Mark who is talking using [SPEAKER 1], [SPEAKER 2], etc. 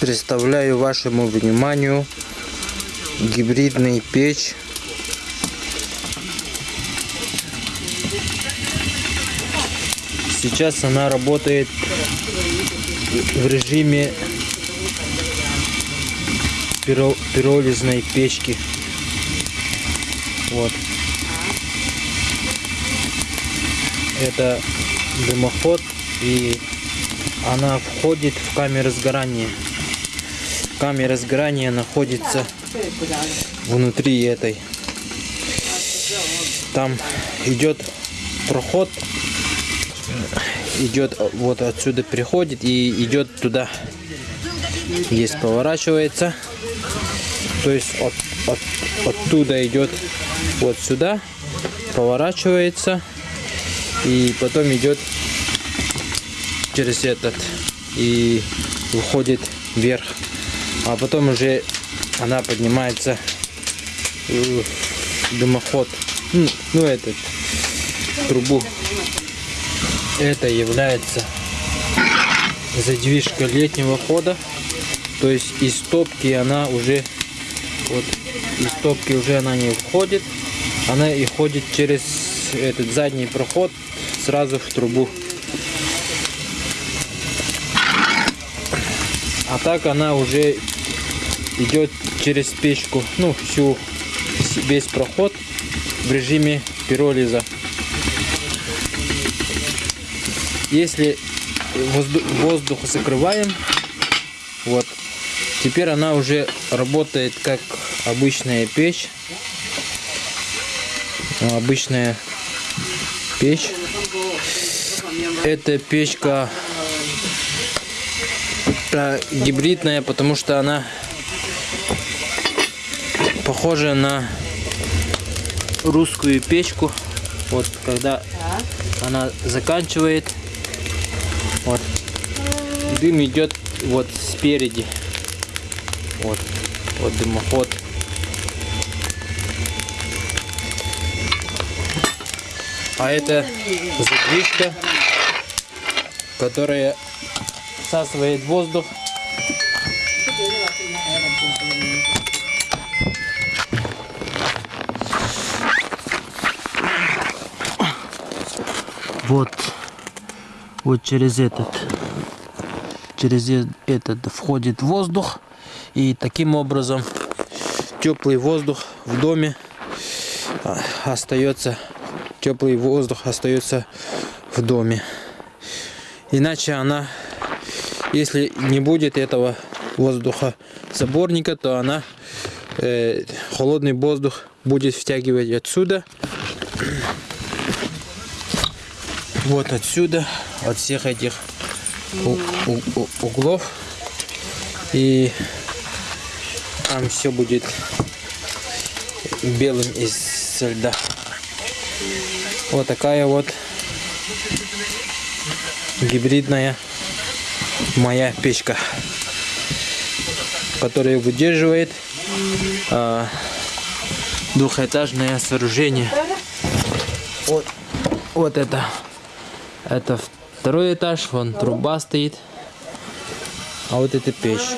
[SPEAKER 1] представляю вашему вниманию гибридный печь. Сейчас она работает в режиме пиро- пиролизной печки. Вот. Это дымоход и она входит в камеру сгорания. Камера сгорания находится внутри этой. Там идет проход. Идет вот отсюда приходит и идет туда. Есть поворачивается. То есть от, от- оттуда идет вот сюда поворачивается и потом идет через этот и выходит вверх. А потом уже она поднимается в дымоход. Ну, ну этот трубу. Это является задвижка летнего хода. То есть из топки она уже вот из топки уже она не входит. Она и ходит через этот задний проход сразу в трубу а так она уже идет через печку ну всю весь проход в режиме пиролиза. Если воздух, воздух закрываем вот теперь она уже работает как обычная печь. Ну, обычная печь. Эта печка э, гибридная потому что она похожа на русскую печку. Вот когда она заканчивает вот дым идет вот спереди. Вот вот дымоход. А это задвижка которая всасывает воздух. Вот вот через этот через этот входит воздух. И таким образом теплый воздух в доме а, остается теплый воздух остается в доме. Иначе она если не будет этого воздуха заборника то она э, холодный воздух будет втягивать отсюда. Вот отсюда от всех этих углов. И там все будет белым из льда. Вот такая вот гибридная моя печка которая выдерживает а, двухэтажное сооружение. Вот вот это. Это второй этаж вон труба стоит. А вот это печь